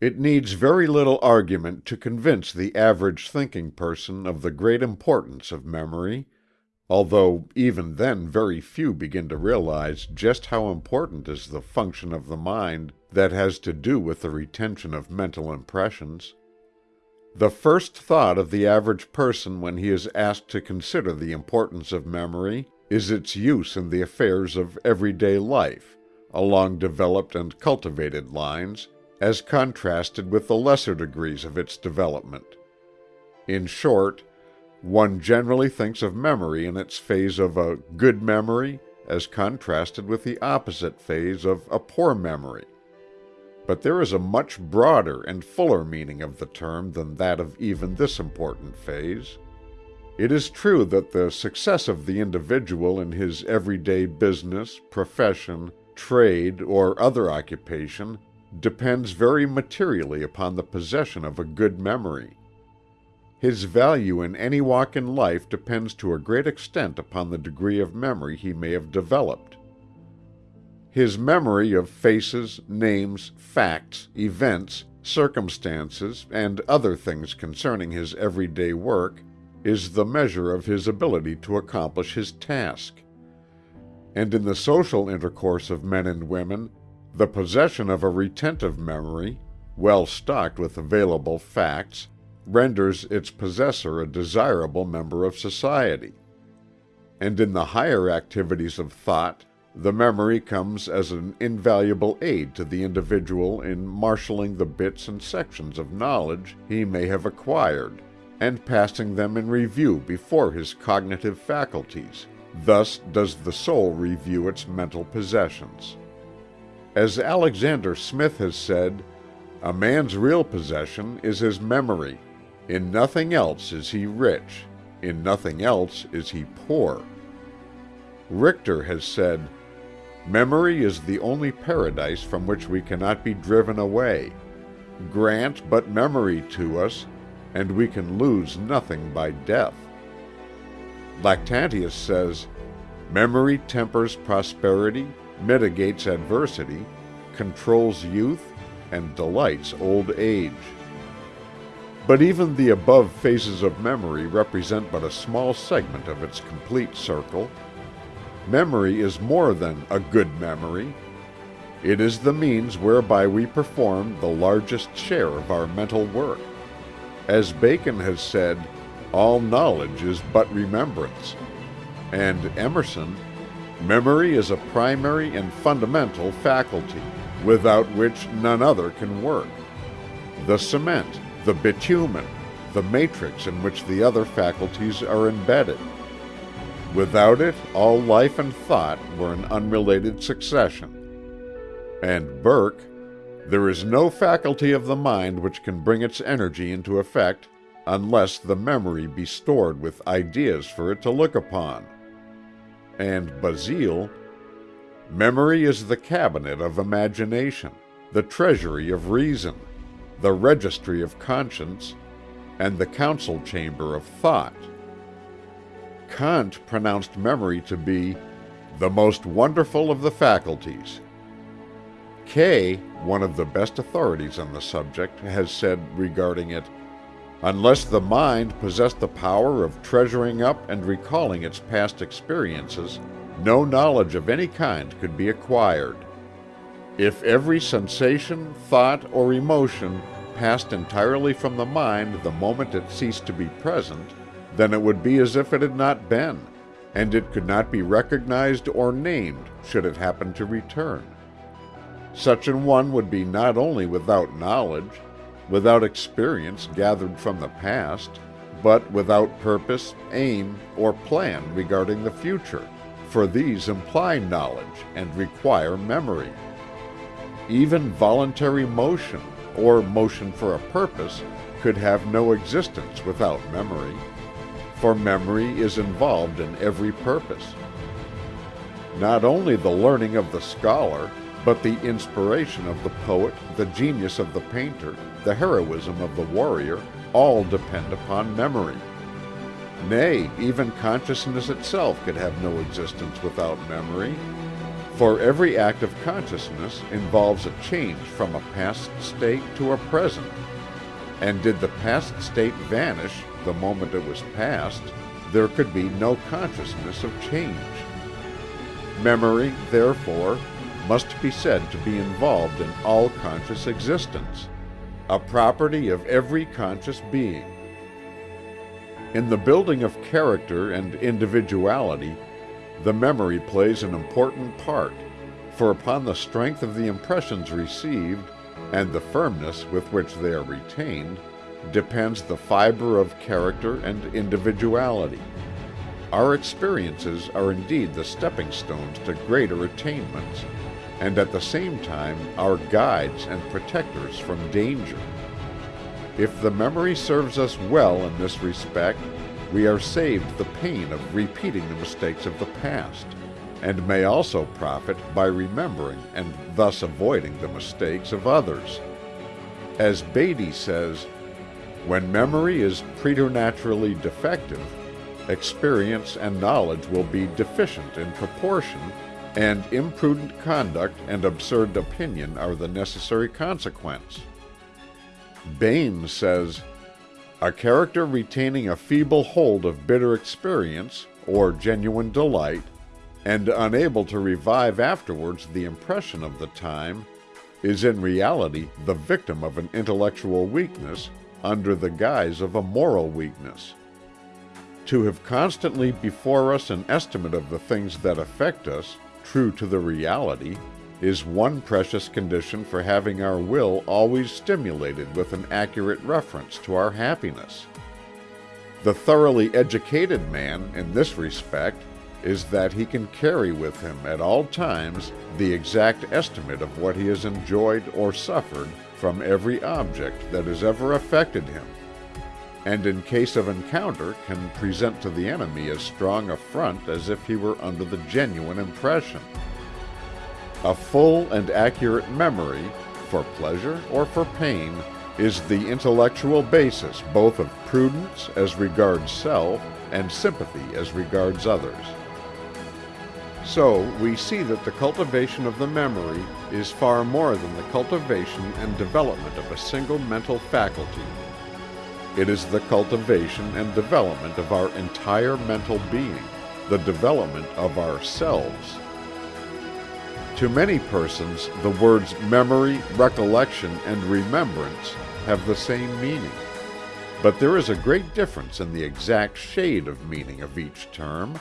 It needs very little argument to convince the average thinking person of the great importance of memory, although even then very few begin to realize just how important is the function of the mind that has to do with the retention of mental impressions. The first thought of the average person when he is asked to consider the importance of memory is its use in the affairs of everyday life, along developed and cultivated lines, as contrasted with the lesser degrees of its development. In short, one generally thinks of memory in its phase of a good memory as contrasted with the opposite phase of a poor memory. But there is a much broader and fuller meaning of the term than that of even this important phase. It is true that the success of the individual in his everyday business, profession, trade, or other occupation depends very materially upon the possession of a good memory. His value in any walk in life depends to a great extent upon the degree of memory he may have developed. His memory of faces, names, facts, events, circumstances, and other things concerning his everyday work is the measure of his ability to accomplish his task. And in the social intercourse of men and women the possession of a retentive memory, well stocked with available facts, renders its possessor a desirable member of society. And in the higher activities of thought the memory comes as an invaluable aid to the individual in marshaling the bits and sections of knowledge he may have acquired, and passing them in review before his cognitive faculties. Thus does the soul review its mental possessions. As Alexander Smith has said, "A man's real possession is his memory. In nothing else is he rich, in nothing else is he poor." Richter has said, "Memory is the only paradise from which we cannot be driven away. Grant but memory to us, and we can lose nothing by death." Lactantius says, "Memory tempers prosperity, mitigates adversity, controls youth, and delights old age. But even the above phases of memory represent but a small segment of its complete circle. Memory is more than a good memory. It is the means whereby we perform the largest share of our mental work. As Bacon has said, all knowledge is but remembrance. And Emerson, Memory is a primary and fundamental faculty, without which none other can work. The cement, the bitumen, the matrix in which the other faculties are embedded. Without it all life and thought were an unrelated succession. And Burke, there is no faculty of the mind which can bring its energy into effect unless the memory be stored with ideas for it to look upon and Basile, Memory is the cabinet of imagination, the treasury of reason, the registry of conscience, and the council chamber of thought. Kant pronounced memory to be the most wonderful of the faculties. Kay, one of the best authorities on the subject, has said regarding it Unless the mind possessed the power of treasuring up and recalling its past experiences, no knowledge of any kind could be acquired. If every sensation, thought, or emotion passed entirely from the mind the moment it ceased to be present, then it would be as if it had not been, and it could not be recognized or named should it happen to return. Such an one would be not only without knowledge, without experience gathered from the past, but without purpose, aim, or plan regarding the future, for these imply knowledge and require memory. Even voluntary motion, or motion for a purpose, could have no existence without memory, for memory is involved in every purpose. Not only the learning of the scholar, but the inspiration of the poet, the genius of the painter, the heroism of the warrior, all depend upon memory. Nay, even consciousness itself could have no existence without memory, For every act of consciousness involves a change from a past state to a present. And did the past state vanish the moment it was past, there could be no consciousness of change. Memory, therefore, must be said to be involved in all conscious existence, a property of every conscious being. In the building of character and individuality, the memory plays an important part, for upon the strength of the impressions received and the firmness with which they are retained, depends the fiber of character and individuality. Our experiences are indeed the stepping stones to greater attainments, and at the same time our guides and protectors from danger. If the memory serves us well in this respect, we are saved the pain of repeating the mistakes of the past, and may also profit by remembering and thus avoiding the mistakes of others. As Beattie says, when memory is preternaturally defective, experience and knowledge will be deficient in proportion, and imprudent conduct and absurd opinion are the necessary consequence. Bain says, A character retaining a feeble hold of bitter experience, or genuine delight, and unable to revive afterwards the impression of the time, is in reality the victim of an intellectual weakness under the guise of a moral weakness. To have constantly before us an estimate of the things that affect us, true to the reality, is one precious condition for having our will always stimulated with an accurate reference to our happiness. The thoroughly educated man, in this respect, is that he can carry with him at all times the exact estimate of what he has enjoyed or suffered from every object that has ever affected him, and in case of encounter can present to the enemy as strong a front as if he were under the genuine impression. A full and accurate memory, for pleasure or for pain, is the intellectual basis both of prudence as regards self and sympathy as regards others. So we see that the cultivation of the memory is far more than the cultivation and development of a single mental faculty. It is the cultivation and development of our entire mental being, the development of ourselves. To many persons the words memory, recollection, and remembrance have the same meaning. But there is a great difference in the exact shade of meaning of each term.